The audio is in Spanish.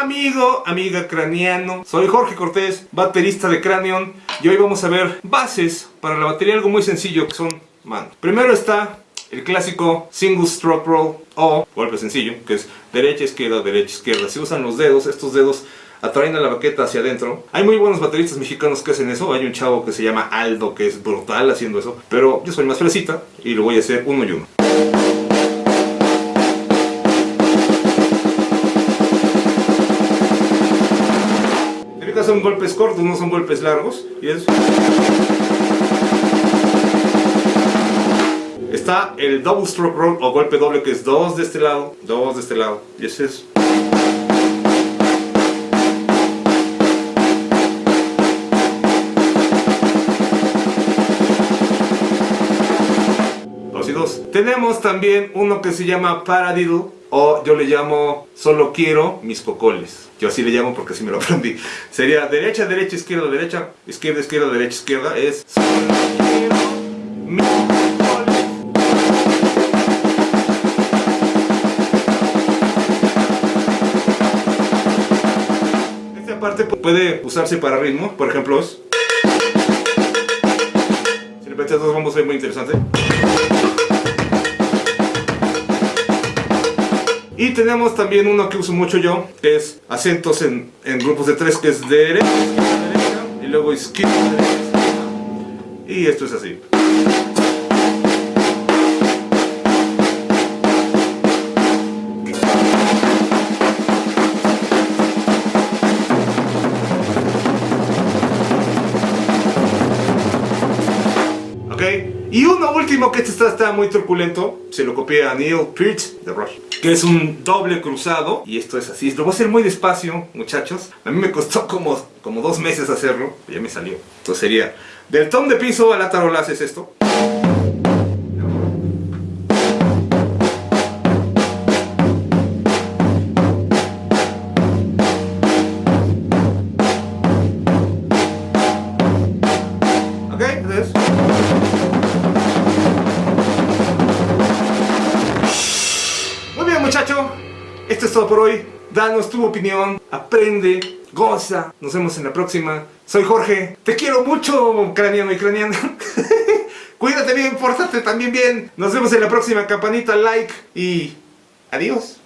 Amigo, amiga craniano, soy Jorge Cortés, baterista de Cranion y hoy vamos a ver bases para la batería, algo muy sencillo que son manos. Primero está el clásico single stroke roll o golpe sencillo, que es derecha, izquierda, derecha, izquierda. Se usan los dedos, estos dedos atraen a la baqueta hacia adentro. Hay muy buenos bateristas mexicanos que hacen eso. Hay un chavo que se llama Aldo que es brutal haciendo eso. Pero yo soy más fresita y lo voy a hacer uno y uno. Son golpes cortos, no son golpes largos. Y es... Está el double stroke roll o golpe doble que es dos de este lado, dos de este lado. Y ese es... Dos y dos. Tenemos también uno que se llama paradiddle o yo le llamo solo quiero mis cocoles. Yo así le llamo porque así me lo aprendí. Sería derecha, derecha, izquierda, derecha, izquierda, izquierda, derecha, izquierda. Es solo quiero mis cocoles. Esta parte puede usarse para ritmo, por ejemplo. Si le metes dos a ver muy interesante. Y tenemos también uno que uso mucho yo, que es acentos en, en grupos de tres, que es derecha, derecha, y luego izquierda, derecha, izquierda. Y esto es así. Y uno último que este está, está, muy truculento, se lo copié a Neil Peart de Rush, que es un doble cruzado, y esto es así, lo voy a hacer muy despacio, muchachos, a mí me costó como, como dos meses hacerlo, ya me salió, entonces sería, del tom de piso a la tarola haces esto, esto es todo por hoy. Danos tu opinión, aprende, goza. Nos vemos en la próxima. Soy Jorge. Te quiero mucho, craniano y craniano. Cuídate bien, pórtate también bien. Nos vemos en la próxima. Campanita, like y adiós.